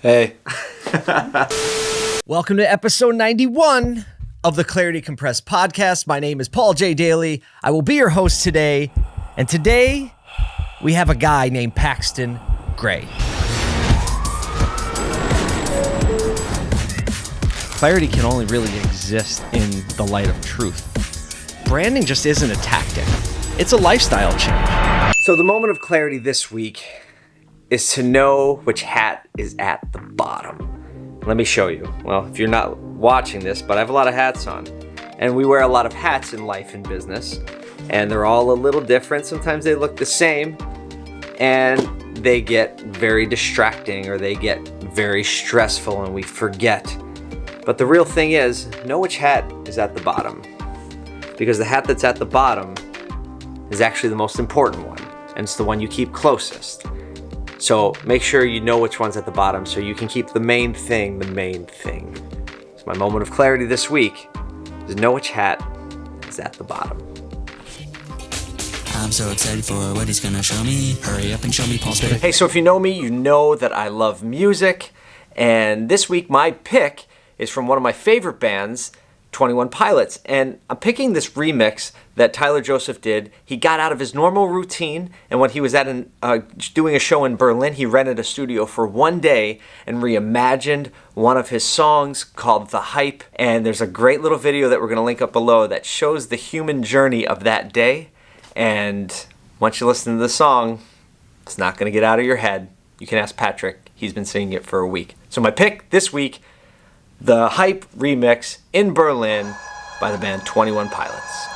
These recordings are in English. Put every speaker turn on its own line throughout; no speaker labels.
Hey.
Welcome to episode 91 of the Clarity Compressed podcast. My name is Paul J. Daly. I will be your host today. And today we have a guy named Paxton Gray. Clarity can only really exist in the light of truth. Branding just isn't a tactic, it's a lifestyle change. So, the moment of clarity this week is to know which hat is at the bottom. Let me show you. Well, if you're not watching this, but I have a lot of hats on. And we wear a lot of hats in life and business. And they're all a little different. Sometimes they look the same. And they get very distracting or they get very stressful and we forget. But the real thing is, know which hat is at the bottom. Because the hat that's at the bottom is actually the most important one. And it's the one you keep closest. So make sure you know which one's at the bottom so you can keep the main thing the main thing. So my moment of clarity this week is know which hat is at the bottom.
I'm so excited for what he's gonna show me. Hurry up and show me Paul's.
Hey, so if you know me, you know that I love music. And this week, my pick is from one of my favorite bands, 21 Pilots. And I'm picking this remix that Tyler Joseph did. He got out of his normal routine, and when he was at an, uh, doing a show in Berlin, he rented a studio for one day and reimagined one of his songs called The Hype. And there's a great little video that we're going to link up below that shows the human journey of that day. And once you listen to the song, it's not going to get out of your head. You can ask Patrick, he's been singing it for a week. So, my pick this week the Hype remix in Berlin by the band 21 Pilots.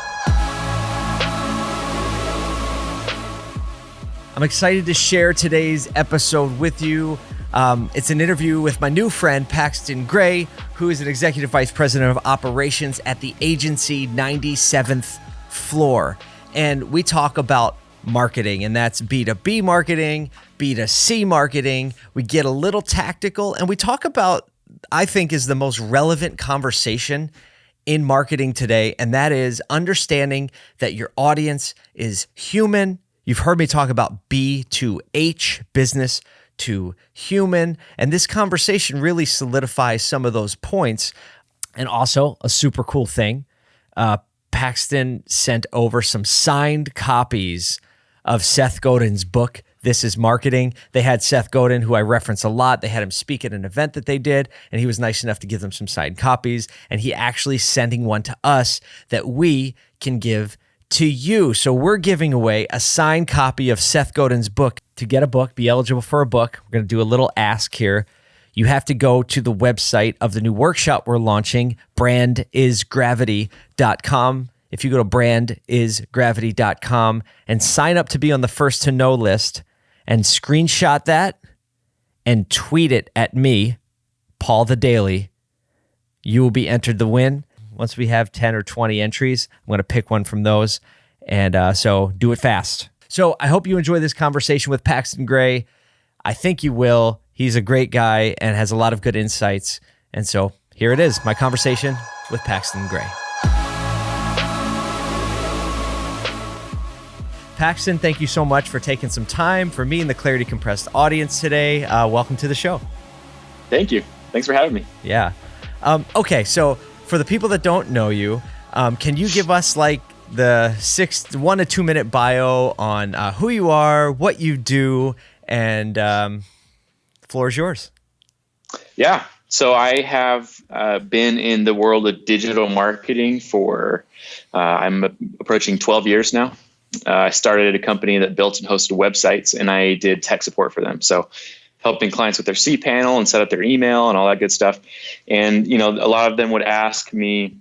I'm excited to share today's episode with you. Um, it's an interview with my new friend Paxton Gray, who is an executive vice president of operations at the agency 97th floor. And we talk about marketing, and that's B2B marketing, B2C marketing. We get a little tactical, and we talk about I think is the most relevant conversation in marketing today, and that is understanding that your audience is human. You've heard me talk about B to H, business to human, and this conversation really solidifies some of those points. And also, a super cool thing uh, Paxton sent over some signed copies of Seth Godin's book, this is Marketing. They had Seth Godin, who I reference a lot. They had him speak at an event that they did, and he was nice enough to give them some signed copies. And he actually sending one to us that we can give to you. So we're giving away a signed copy of Seth Godin's book. To get a book, be eligible for a book, we're going to do a little ask here. You have to go to the website of the new workshop we're launching, brandisgravity.com. If you go to brandisgravity.com and sign up to be on the first to know list, and screenshot that and tweet it at me, Paul the Daily, you will be entered the win. Once we have 10 or 20 entries, I'm going to pick one from those. And uh, so do it fast. So I hope you enjoy this conversation with Paxton Gray. I think you will. He's a great guy and has a lot of good insights. And so here it is my conversation with Paxton Gray. Paxton, thank you so much for taking some time for me and the Clarity Compressed audience today. Uh, welcome to the show.
Thank you. Thanks for having me.
Yeah. Um, okay, so for the people that don't know you, um, can you give us like the six, one to two minute bio on uh, who you are, what you do, and um, floor is yours.
Yeah. So I have uh, been in the world of digital marketing for uh, I'm approaching 12 years now. Uh, I started a company that built and hosted websites, and I did tech support for them. So helping clients with their cPanel and set up their email and all that good stuff. And you know, a lot of them would ask me,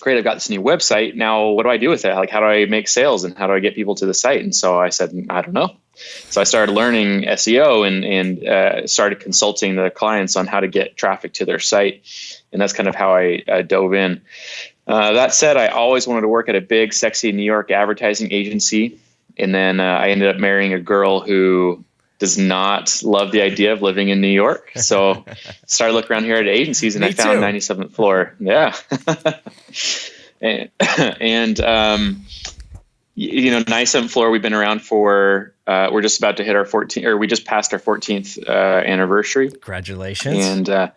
"Great, I've got this new website. Now, what do I do with it? Like, how do I make sales and how do I get people to the site?" And so I said, "I don't know." So I started learning SEO and and uh, started consulting the clients on how to get traffic to their site, and that's kind of how I, I dove in. Uh, that said, I always wanted to work at a big, sexy New York advertising agency. And then uh, I ended up marrying a girl who does not love the idea of living in New York. So started looking around here at agencies and Me I found too. 97th floor. Yeah. and, and um, you know, 97th floor, we've been around for uh, we're just about to hit our 14th, or we just passed our 14th uh, anniversary.
Congratulations.
And uh,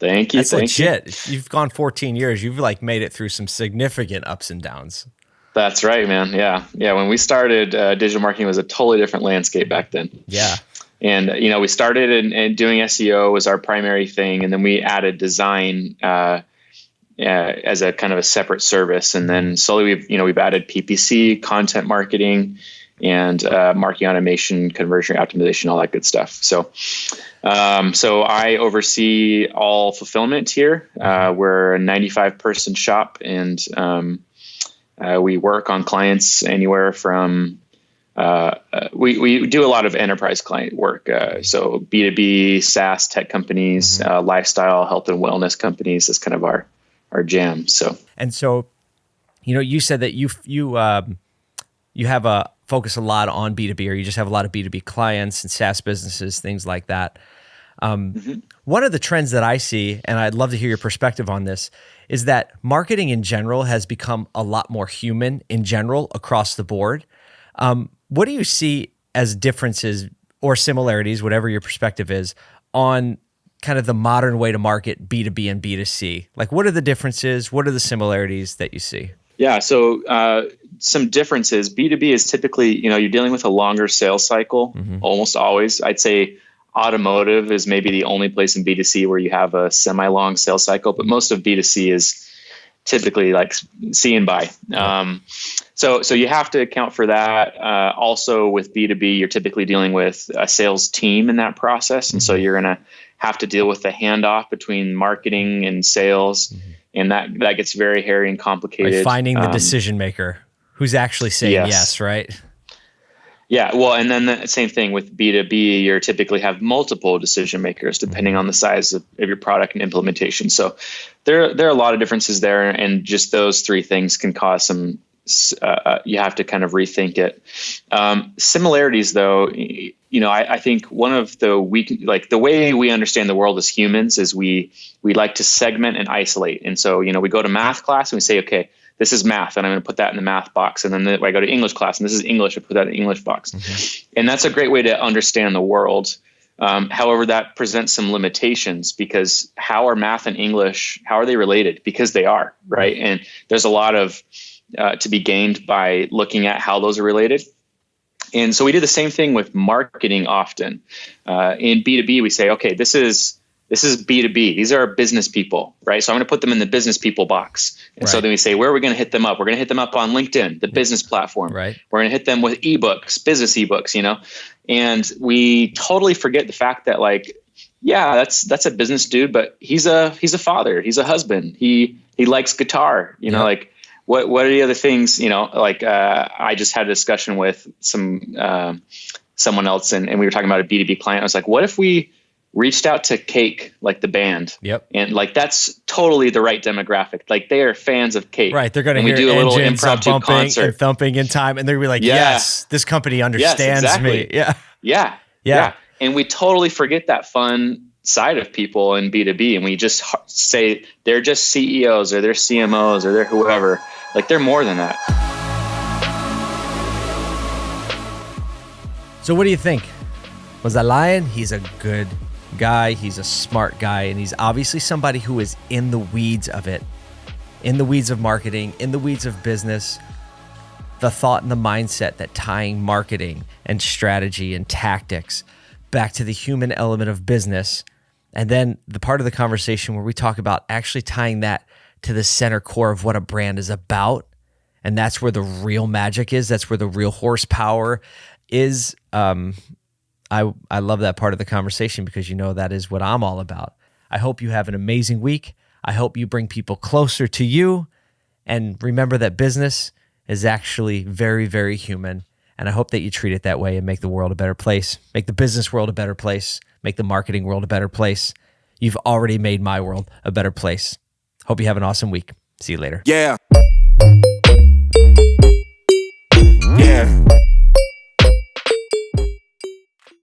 thank you.
That's
thank
legit. You. You've gone 14 years. You've like made it through some significant ups and downs.
That's right, man. Yeah. Yeah. When we started, uh, digital marketing was a totally different landscape back then.
Yeah.
And, you know, we started in, in doing SEO was our primary thing. And then we added design uh, uh, as a kind of a separate service. And then slowly we've, you know, we've added PPC, content marketing, and uh, marketing automation, conversion optimization, all that good stuff. So, um, so I oversee all fulfillment here. Uh, we're a 95 person shop, and um, uh, we work on clients anywhere from uh, uh, we, we do a lot of enterprise client work. Uh, so B2B, SaaS tech companies, mm-hmm. lifestyle, health and wellness companies is kind of our, our jam. So,
and so, you know, you said that you, you, um, you have a focus a lot on B2B or you just have a lot of B2B clients and SaaS businesses, things like that. Um, mm-hmm. One of the trends that I see, and I'd love to hear your perspective on this, is that marketing in general has become a lot more human in general across the board. Um, what do you see as differences or similarities, whatever your perspective is, on kind of the modern way to market B2B and B2C? Like, what are the differences? What are the similarities that you see?
Yeah, so uh, some differences. B2B is typically, you know, you're dealing with a longer sales cycle mm-hmm. almost always. I'd say automotive is maybe the only place in B2C where you have a semi long sales cycle, but most of B2C is typically like see and buy. Um, so, so you have to account for that. Uh, also, with B two B, you're typically dealing with a sales team in that process, and so mm-hmm. you're going to have to deal with the handoff between marketing and sales, mm-hmm. and that that gets very hairy and complicated.
Like finding the um, decision maker who's actually saying yes, yes right?
Yeah, well, and then the same thing with B2B, you typically have multiple decision makers depending on the size of, of, your product and implementation. So there, there are a lot of differences there, and just those three things can cause some. Uh, uh you have to kind of rethink it. Um, similarities, though, you know, I, I, think one of the weak, like the way we understand the world as humans is we we like to segment and isolate, and so you know, we go to math class and we say, okay, this is math and i'm going to put that in the math box. And then the, i go to english class and this is english i put that in the english box. Mm-hmm. and that's a great way to understand the world. Um, however that presents some limitations because how are math and english how are they related? Because they are right? And there's a lot of uh, to be gained by looking at how those are related. And so we do the same thing with marketing often. Uh, in b2b we say okay this is this is B2B. These are business people, right? So I'm going to put them in the business people box. And right. so then we say, where are we going to hit them up? We're going to hit them up on LinkedIn, the business platform.
Right.
We're going to hit them with ebooks, business ebooks, you know? And we totally forget the fact that like, yeah, that's that's a business dude, but he's a he's a father, he's a husband. He he likes guitar, you know, like what what are the other things, you know, like uh, I just had a discussion with some uh, someone else and, and we were talking about a B2B client. I was like, what if we reached out to Cake, like the band.
Yep.
And like that's totally the right demographic. Like they are fans of Cake.
Right. They're going to hear do a little uh, impromptu bumping concert. and thumping in time, and they're gonna be like, yeah. "Yes, this company understands yes, exactly.
me." Yeah. yeah. Yeah. Yeah. And we totally forget that fun side of people in B2B and we just say they're just CEOs or they're CMOs or they're whoever. Like they're more than that.
So what do you think? Was I lying? He's a good guy, he's a smart guy, and he's obviously somebody who is in the weeds of it, in the weeds of marketing, in the weeds of business. The thought and the mindset that tying marketing and strategy and tactics back to the human element of business. And then the part of the conversation where we talk about actually tying that to the center core of what a brand is about. And that's where the real magic is. That's where the real horsepower is. Um, I, I love that part of the conversation because you know that is what I'm all about. I hope you have an amazing week. I hope you bring people closer to you. And remember that business is actually very, very human. And I hope that you treat it that way and make the world a better place, make the business world a better place, make the marketing world a better place. You've already made my world a better place. Hope you have an awesome week. See you later.
Yeah.